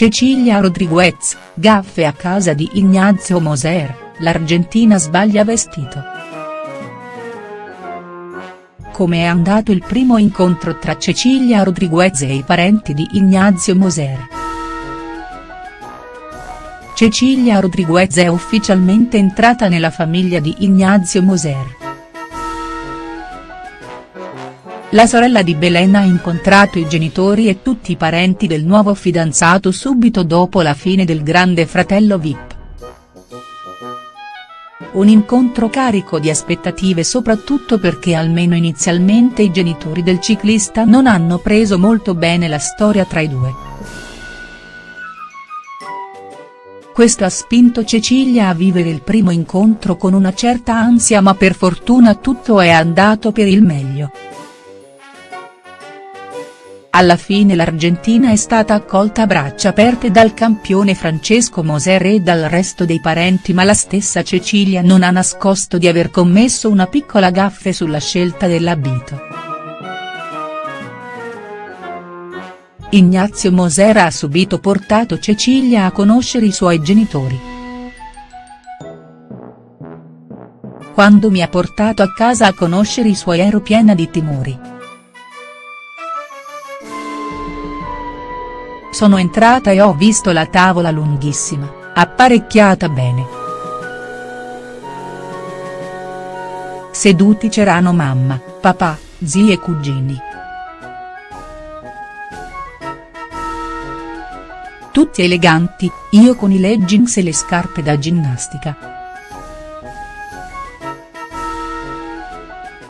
Cecilia Rodriguez, gaffe a casa di Ignazio Moser, l'Argentina sbaglia vestito. Come è andato il primo incontro tra Cecilia Rodriguez e i parenti di Ignazio Moser?. Cecilia Rodriguez è ufficialmente entrata nella famiglia di Ignazio Moser. La sorella di Belen ha incontrato i genitori e tutti i parenti del nuovo fidanzato subito dopo la fine del Grande Fratello Vip. Un incontro carico di aspettative soprattutto perché almeno inizialmente i genitori del ciclista non hanno preso molto bene la storia tra i due. Questo ha spinto Cecilia a vivere il primo incontro con una certa ansia ma per fortuna tutto è andato per il meglio. Alla fine l'Argentina è stata accolta a braccia aperte dal campione Francesco Moser e dal resto dei parenti ma la stessa Cecilia non ha nascosto di aver commesso una piccola gaffe sulla scelta dell'abito. Ignazio Moser ha subito portato Cecilia a conoscere i suoi genitori. Quando mi ha portato a casa a conoscere i suoi ero piena di timori. Sono entrata e ho visto la tavola lunghissima, apparecchiata bene. Seduti c'erano mamma, papà, zii e cugini. Tutti eleganti, io con i leggings e le scarpe da ginnastica.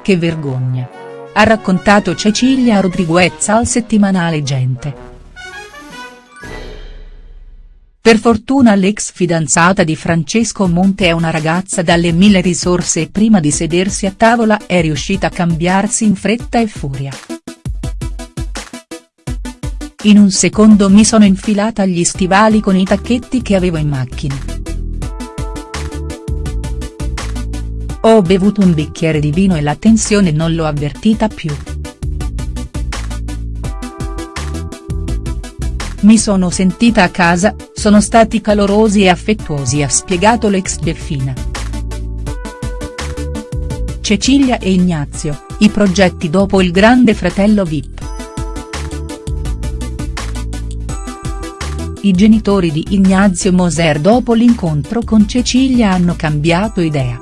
Che vergogna. Ha raccontato Cecilia Rodriguez al settimanale Gente. Per fortuna l'ex fidanzata di Francesco Monte è una ragazza dalle mille risorse e prima di sedersi a tavola è riuscita a cambiarsi in fretta e furia. In un secondo mi sono infilata gli stivali con i tacchetti che avevo in macchina. Ho bevuto un bicchiere di vino e la tensione non l'ho avvertita più. Mi sono sentita a casa, sono stati calorosi e affettuosi ha spiegato l'ex Beffina. Cecilia e Ignazio, i progetti dopo il grande fratello Vip. I genitori di Ignazio Moser dopo l'incontro con Cecilia hanno cambiato idea.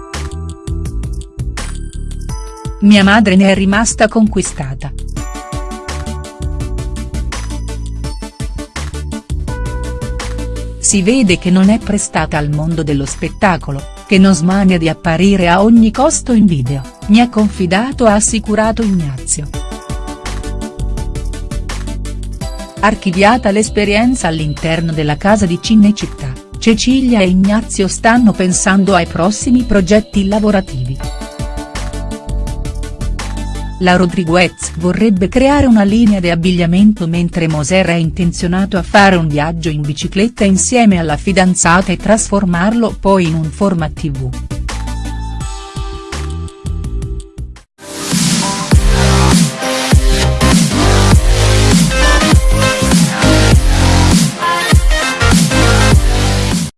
Mia madre ne è rimasta conquistata. Si vede che non è prestata al mondo dello spettacolo, che non smania di apparire a ogni costo in video, mi ha confidato ha assicurato Ignazio. Archiviata l'esperienza all'interno della casa di Cinecittà, Cecilia e Ignazio stanno pensando ai prossimi progetti lavorativi. La Rodriguez vorrebbe creare una linea di abbigliamento mentre Moser è intenzionato a fare un viaggio in bicicletta insieme alla fidanzata e trasformarlo poi in un format tv.